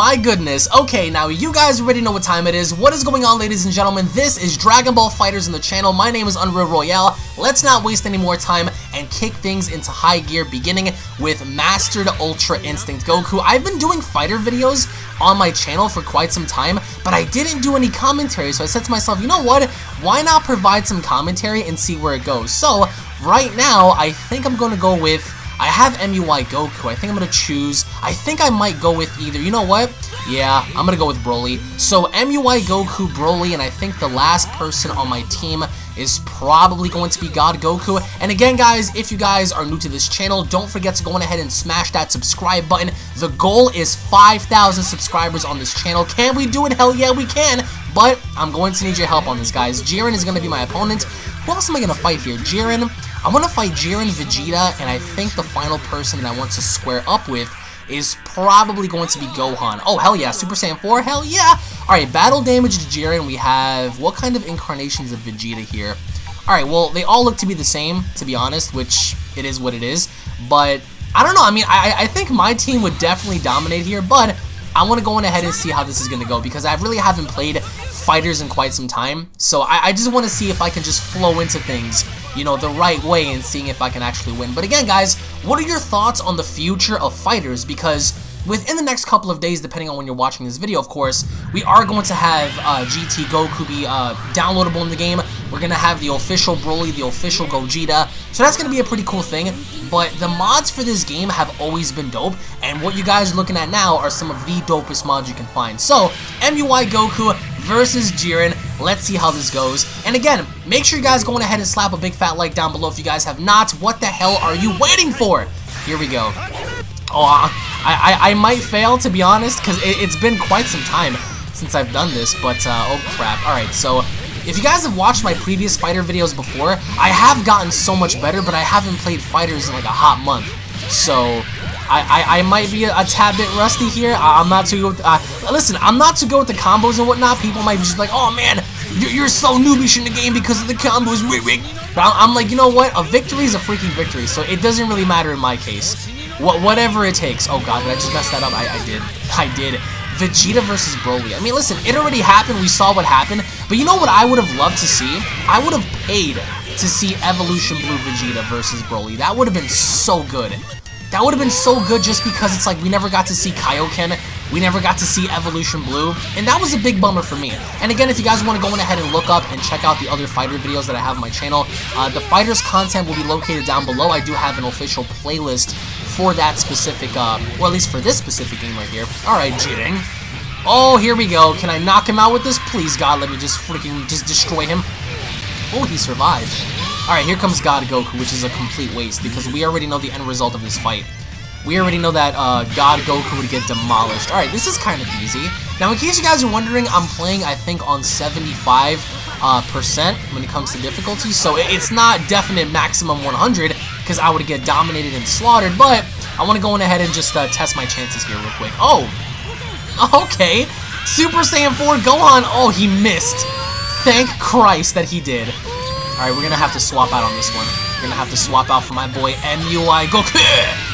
my goodness. Okay, now you guys already know what time it is. What is going on, ladies and gentlemen? This is Dragon Ball Fighters in the channel. My name is Unreal Royale. Let's not waste any more time and kick things into high gear, beginning with Mastered Ultra Instinct Goku. I've been doing fighter videos on my channel for quite some time, but I didn't do any commentary, so I said to myself, you know what? Why not provide some commentary and see where it goes? So, right now, I think I'm going to go with I have MUI Goku. I think I'm going to choose... I think I might go with either... You know what? Yeah, I'm going to go with Broly. So, MUI Goku, Broly, and I think the last person on my team is probably going to be God Goku. And again, guys, if you guys are new to this channel, don't forget to go on ahead and smash that subscribe button. The goal is 5,000 subscribers on this channel. Can we do it? Hell yeah, we can. But I'm going to need your help on this, guys. Jiren is going to be my opponent. Who else am I going to fight here? Jiren... I'm going to fight Jiren Vegeta, and I think the final person that I want to square up with is probably going to be Gohan. Oh, hell yeah. Super Saiyan 4? Hell yeah. Alright, battle damage to Jiren. We have... What kind of incarnations of Vegeta here? Alright, well, they all look to be the same, to be honest, which it is what it is. But, I don't know. I mean, I, I think my team would definitely dominate here, but I want to go on ahead and see how this is going to go because I really haven't played fighters in quite some time. So I, I just want to see if I can just flow into things you know, the right way and seeing if I can actually win. But again, guys, what are your thoughts on the future of fighters? Because within the next couple of days, depending on when you're watching this video, of course, we are going to have uh, GT Goku be uh, downloadable in the game. We're going to have the official Broly, the official Gogeta. So that's going to be a pretty cool thing. But the mods for this game have always been dope. And what you guys are looking at now are some of the dopest mods you can find. So, MUI Goku versus Jiren. Let's see how this goes. And again, make sure you guys go ahead and slap a big fat like down below if you guys have not. What the hell are you waiting for? Here we go. Oh, I, I, I might fail, to be honest, because it, has been quite some time since I've done this, but, uh, oh crap. Alright, so, if you guys have watched my previous fighter videos before, I have gotten so much better, but I haven't played fighters in like a hot month. So, I, I, I might be a, a, tad bit rusty here. I, am not too good with, uh, listen, I'm not too good with the combos and whatnot. People might be just like, oh man, you're, so noobish in the game because of the combos. But I'm, I'm like, you know what? A victory is a freaking victory, so it doesn't really matter in my case. What, whatever it takes. Oh god, did I just mess that up? I, I did. I did. Vegeta versus Broly. I mean, listen, it already happened. We saw what happened. But you know what I would have loved to see? I would have paid to see Evolution Blue Vegeta versus Broly. That would have been so good. That would have been so good just because it's like we never got to see Kaioken, we never got to see Evolution Blue, and that was a big bummer for me. And again, if you guys want to go ahead and look up and check out the other fighter videos that I have on my channel, uh, the fighters content will be located down below. I do have an official playlist for that specific, uh, well at least for this specific game right here. Alright, Jiren. Oh, here we go. Can I knock him out with this? Please, God, let me just freaking just destroy him. Oh, he survived. Alright, here comes God Goku, which is a complete waste, because we already know the end result of this fight. We already know that uh, God Goku would get demolished. Alright, this is kind of easy. Now, in case you guys are wondering, I'm playing, I think, on 75 uh, percent when it comes to difficulty, so it's not definite maximum 100, because I would get dominated and slaughtered, but I want to go on ahead and just uh, test my chances here real quick. Oh! Okay! Super Saiyan 4 Gohan! Oh, he missed! Thank Christ that he did. Alright, we're gonna have to swap out on this one. We're gonna have to swap out for my boy MUI Goku!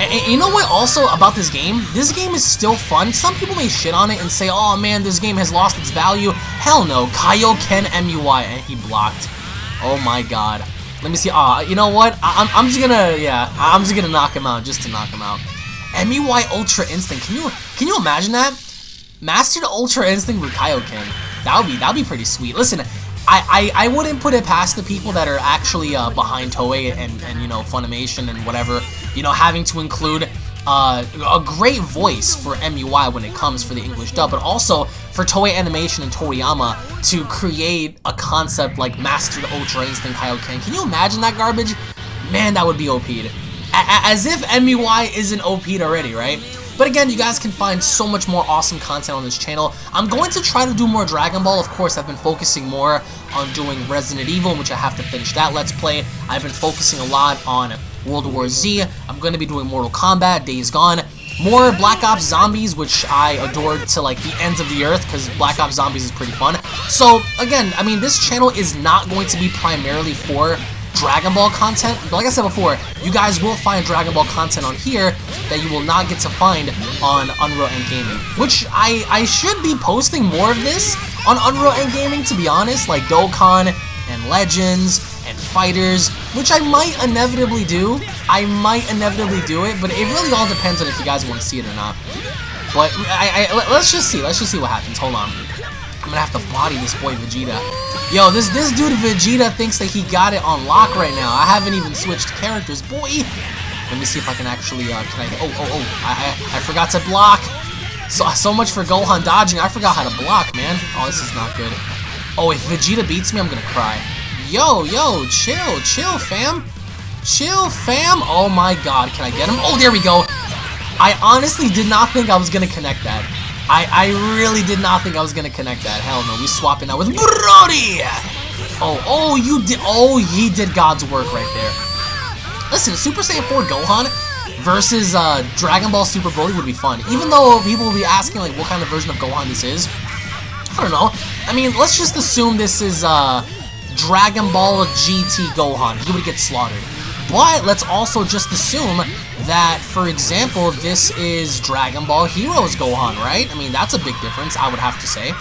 And, you know what also about this game? This game is still fun. Some people may shit on it and say, oh man, this game has lost its value. Hell no, Kaioken MUI, and he blocked. Oh my god. Let me see. Ah, uh, you know what? I am I'm just gonna, yeah, I'm just gonna knock him out just to knock him out. MUI Ultra Instinct. Can you can you imagine that? Mastered Ultra Instinct with Kaioken. That would be that would be pretty sweet. Listen, I, I, I wouldn't put it past the people that are actually uh, behind Toei and, and, you know, Funimation and whatever, you know, having to include uh, a great voice for MUI when it comes for the English dub, but also for Toei Animation and Toriyama to create a concept like Mastered Ultra Instinct Kaioken. Can you imagine that garbage? Man, that would be OP'd. As if MUI isn't OP'd already, right? But again, you guys can find so much more awesome content on this channel. I'm going to try to do more Dragon Ball. Of course, I've been focusing more on doing Resident Evil, which I have to finish that Let's Play. I've been focusing a lot on World War Z. I'm going to be doing Mortal Kombat, Days Gone. More Black Ops Zombies, which I adored to like the ends of the earth because Black Ops Zombies is pretty fun. So again, I mean, this channel is not going to be primarily for Dragon Ball content. Like I said before, you guys will find Dragon Ball content on here that you will not get to find on Unreal End Gaming. Which I, I should be posting more of this on Unreal End Gaming, to be honest, like Dokkan and Legends and Fighters, which I might inevitably do. I might inevitably do it, but it really all depends on if you guys want to see it or not. But I, I, let's just see. Let's just see what happens. Hold on. I'm gonna have to body this boy Vegeta. Yo, this this dude Vegeta thinks that he got it on lock right now. I haven't even switched characters, boy. Let me see if I can actually. Uh, can I? Oh, oh, oh! I, I, I forgot to block. So so much for Gohan dodging. I forgot how to block, man. Oh, this is not good. Oh, if Vegeta beats me, I'm gonna cry. Yo, yo, chill, chill, fam. Chill, fam. Oh my God, can I get him? Oh, there we go. I honestly did not think I was gonna connect that. I, I really did not think I was gonna connect that. Hell no, we swapping out with Broly! Oh, oh, you did, oh, he did God's work right there. Listen, Super Saiyan 4 Gohan versus uh, Dragon Ball Super Broly would be fun. Even though people will be asking, like, what kind of version of Gohan this is. I don't know. I mean, let's just assume this is uh, Dragon Ball GT Gohan. He would get slaughtered. But let's also just assume that, for example, this is Dragon Ball Heroes Gohan, right? I mean, that's a big difference, I would have to say.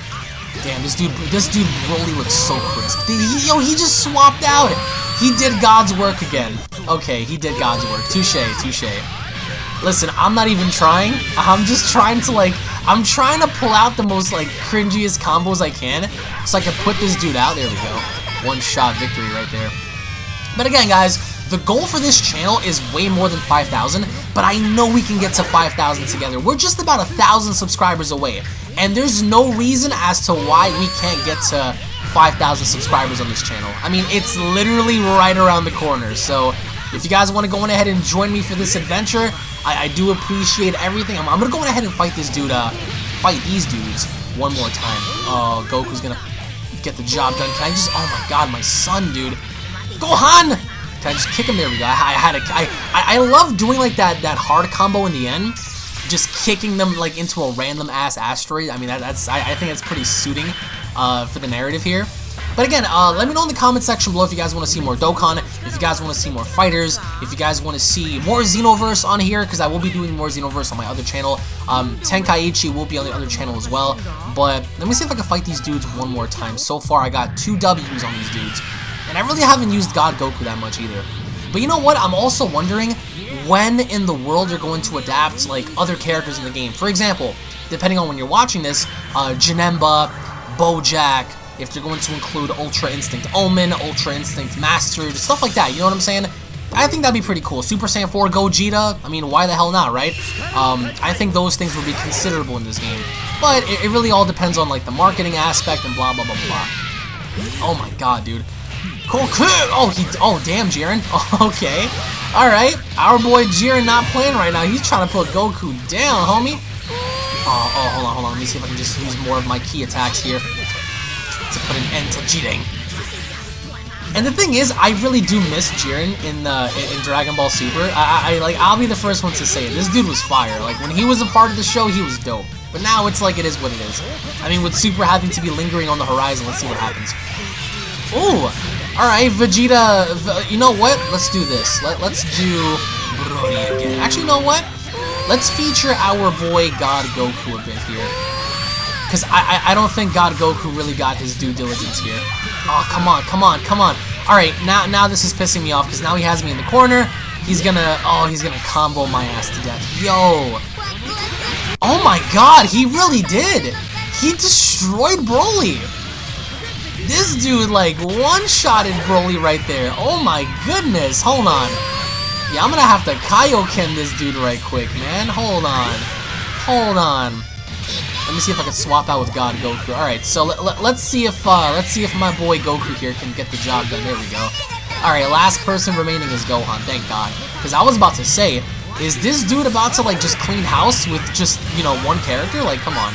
Damn, this dude, this dude Broly looks so crisp. He, yo, he just swapped out. He did God's work again. Okay, he did God's work. Touche, touche. Listen, I'm not even trying. I'm just trying to, like, I'm trying to pull out the most, like, cringiest combos I can so I can put this dude out. There we go. One shot victory right there. But again, guys, the goal for this channel is way more than 5,000, but I know we can get to 5,000 together. We're just about a 1,000 subscribers away, and there's no reason as to why we can't get to 5,000 subscribers on this channel. I mean, it's literally right around the corner, so if you guys want to go on ahead and join me for this adventure, I, I do appreciate everything. I'm, I'm going to go ahead and fight this dude, uh, fight these dudes one more time. Oh, Goku's going to get the job done. Can I just, oh my god, my son, dude. Gohan! Can I just kick him? There we go. I, I had a, I, I, I love doing like that that hard combo in the end. Just kicking them like into a random ass asteroid. I mean, that, that's I, I think that's pretty suiting uh, for the narrative here. But again, uh, let me know in the comment section below if you guys want to see more Dokkan, if you guys want to see more fighters, if you guys want to see more Xenoverse on here, because I will be doing more Xenoverse on my other channel. Um, Tenkaichi will be on the other channel as well. But let me see if I can fight these dudes one more time. So far, I got two W's on these dudes. And I really haven't used God Goku that much either. But you know what? I'm also wondering when in the world they're going to adapt like other characters in the game. For example, depending on when you're watching this, uh, Janemba, Bojack, if they're going to include Ultra Instinct Omen, Ultra Instinct Master, stuff like that, you know what I'm saying? I think that'd be pretty cool. Super Saiyan 4 Gogeta, I mean, why the hell not, right? Um, I think those things would be considerable in this game. But it, it really all depends on, like, the marketing aspect and blah, blah, blah, blah. Oh my god, dude. Cool, Oh, he. Oh, damn, Jiren. okay. All right. Our boy Jiren not playing right now. He's trying to put Goku down, homie. Oh, oh, hold on, hold on. Let me see if I can just use more of my key attacks here to put an end to Jiren. And the thing is, I really do miss Jiren in uh, the in, Dragon Ball Super. I, I like I'll be the first one to say it. This dude was fire. Like when he was a part of the show, he was dope. But now it's like it is what it is. I mean, with Super having to be lingering on the horizon, let's see what happens. Ooh, Alright, Vegeta, you know what? Let's do this. Let, let's do Broly again. Actually, you know what? Let's feature our boy God Goku a bit here. Because I, I, I don't think God Goku really got his due diligence here. Oh, come on, come on, come on. Alright, now now this is pissing me off because now he has me in the corner. He's gonna, oh, he's gonna combo my ass to death. Yo. Oh my god, he really did. He destroyed Broly. This dude, like, one-shotted Broly right there. Oh my goodness. Hold on. Yeah, I'm gonna have to Kaioken this dude right quick, man. Hold on. Hold on. Let me see if I can swap out with God Goku. Alright, so let, let, let's see if uh, let's see if my boy Goku here can get the job done. There we go. Alright, last person remaining is Gohan, thank God. Because I was about to say, is this dude about to like just clean house with just, you know, one character? Like, come on.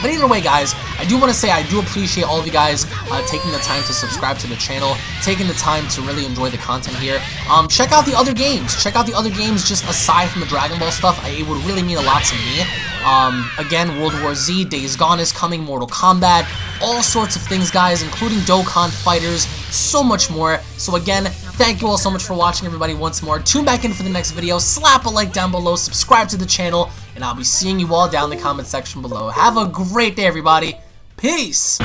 But either way, guys, I do want to say I do appreciate all of you guys uh, taking the time to subscribe to the channel, taking the time to really enjoy the content here. Um, check out the other games. Check out the other games just aside from the Dragon Ball stuff. I, it would really mean a lot to me. Um, again, World War Z, Days Gone is coming, Mortal Kombat, all sorts of things, guys, including Dokkan Fighters, so much more. So again, thank you all so much for watching, everybody, once more. Tune back in for the next video, slap a like down below, subscribe to the channel, and I'll be seeing you all down in the comment section below. Have a great day, everybody. Peace.